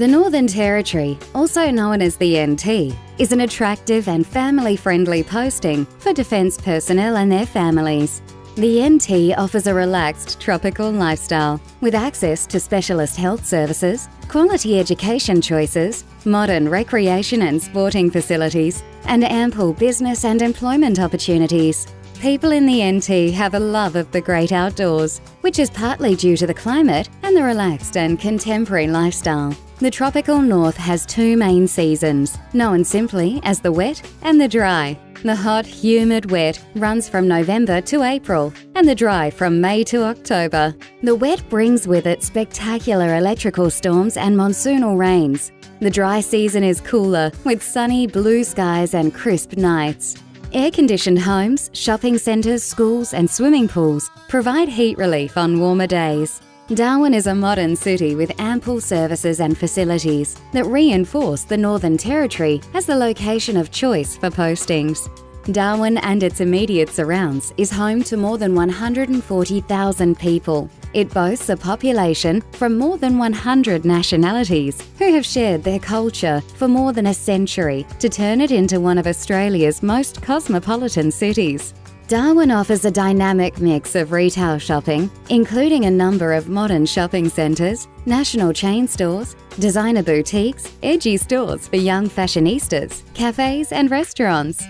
The Northern Territory, also known as the NT, is an attractive and family friendly posting for Defence personnel and their families. The NT offers a relaxed tropical lifestyle with access to specialist health services, quality education choices, modern recreation and sporting facilities, and ample business and employment opportunities. People in the NT have a love of the great outdoors, which is partly due to the climate and the relaxed and contemporary lifestyle. The tropical north has two main seasons, known simply as the wet and the dry. The hot, humid wet runs from November to April, and the dry from May to October. The wet brings with it spectacular electrical storms and monsoonal rains. The dry season is cooler, with sunny blue skies and crisp nights. Air conditioned homes, shopping centres, schools, and swimming pools provide heat relief on warmer days. Darwin is a modern city with ample services and facilities that reinforce the Northern Territory as the location of choice for postings. Darwin and its immediate surrounds is home to more than 140,000 people. It boasts a population from more than 100 nationalities who have shared their culture for more than a century to turn it into one of Australia's most cosmopolitan cities. Darwin offers a dynamic mix of retail shopping, including a number of modern shopping centres, national chain stores, designer boutiques, edgy stores for young fashionistas, cafes, and restaurants.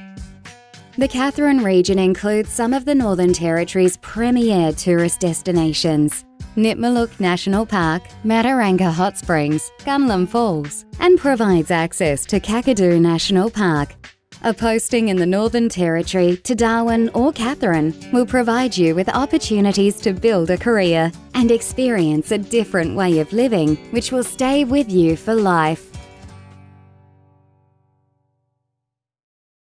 The Katherine region includes some of the Northern Territory's premier tourist destinations. Nitmiluk National Park, Mataranka Hot Springs, Gunlom Falls, and provides access to Kakadu National Park, a posting in the Northern Territory to Darwin or Katherine will provide you with opportunities to build a career and experience a different way of living which will stay with you for life.